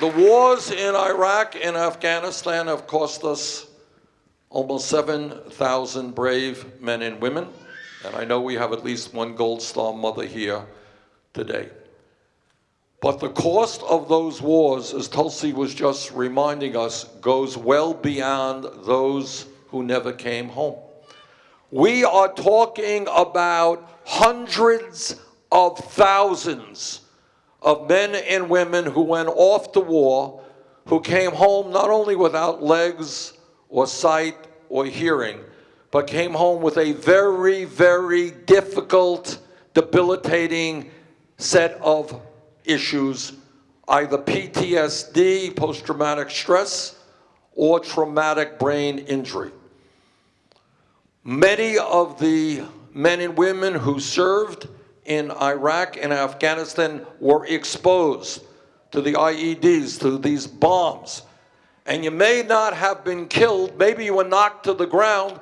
The wars in Iraq and Afghanistan have cost us almost 7,000 brave men and women, and I know we have at least one Gold Star mother here today. But the cost of those wars, as Tulsi was just reminding us, goes well beyond those who never came home. We are talking about hundreds of thousands of men and women who went off to war, who came home not only without legs or sight or hearing, but came home with a very, very difficult, debilitating set of issues, either PTSD, post-traumatic stress, or traumatic brain injury. Many of the men and women who served in Iraq and Afghanistan were exposed to the IEDs, to these bombs. And you may not have been killed, maybe you were knocked to the ground,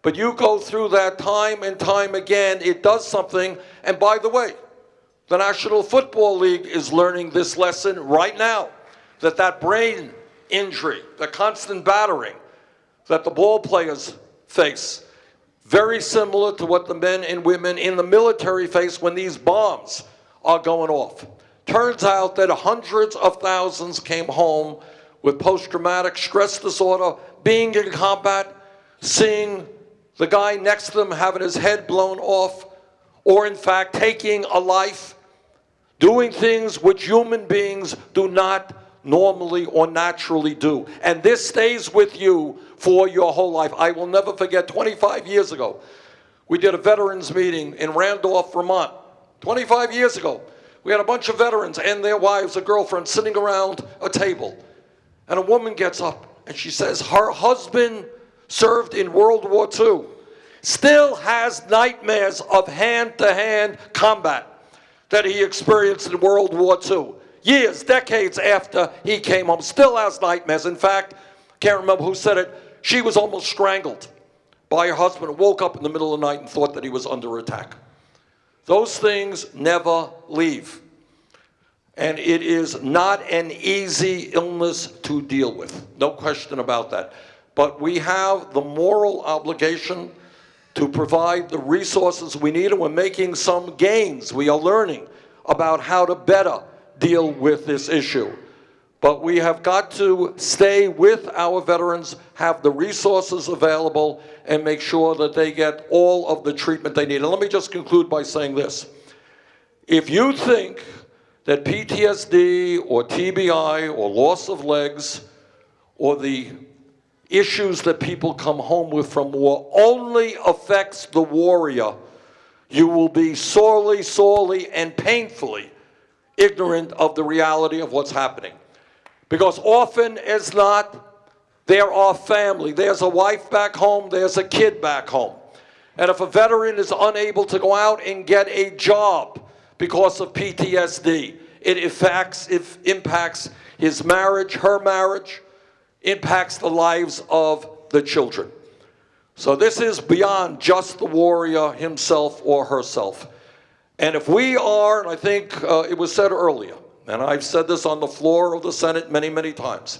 but you go through that time and time again, it does something. And by the way, the National Football League is learning this lesson right now, that that brain injury, the constant battering that the ball players face, very similar to what the men and women in the military face when these bombs are going off. Turns out that hundreds of thousands came home with post-traumatic stress disorder, being in combat, seeing the guy next to them having his head blown off, or in fact taking a life, doing things which human beings do not normally or naturally do. And this stays with you for your whole life. I will never forget 25 years ago, we did a veterans meeting in Randolph, Vermont. 25 years ago, we had a bunch of veterans and their wives or girlfriends sitting around a table. And a woman gets up and she says her husband served in World War II, still has nightmares of hand-to-hand -hand combat that he experienced in World War II years, decades after he came home, still has nightmares. In fact, can't remember who said it, she was almost strangled by her husband, woke up in the middle of the night and thought that he was under attack. Those things never leave. And it is not an easy illness to deal with, no question about that. But we have the moral obligation to provide the resources we need, and we're making some gains. We are learning about how to better deal with this issue. But we have got to stay with our veterans, have the resources available, and make sure that they get all of the treatment they need. And let me just conclude by saying this. If you think that PTSD or TBI or loss of legs or the issues that people come home with from war only affects the warrior, you will be sorely, sorely, and painfully ignorant of the reality of what's happening. Because often as not, there are family. There's a wife back home, there's a kid back home. And if a veteran is unable to go out and get a job because of PTSD, it impacts, it impacts his marriage, her marriage, impacts the lives of the children. So this is beyond just the warrior himself or herself. And if we are, and I think uh, it was said earlier, and I've said this on the floor of the Senate many, many times,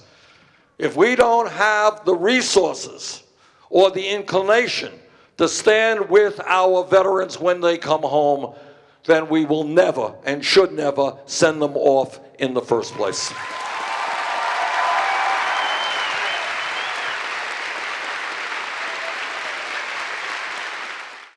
if we don't have the resources or the inclination to stand with our veterans when they come home, then we will never and should never send them off in the first place.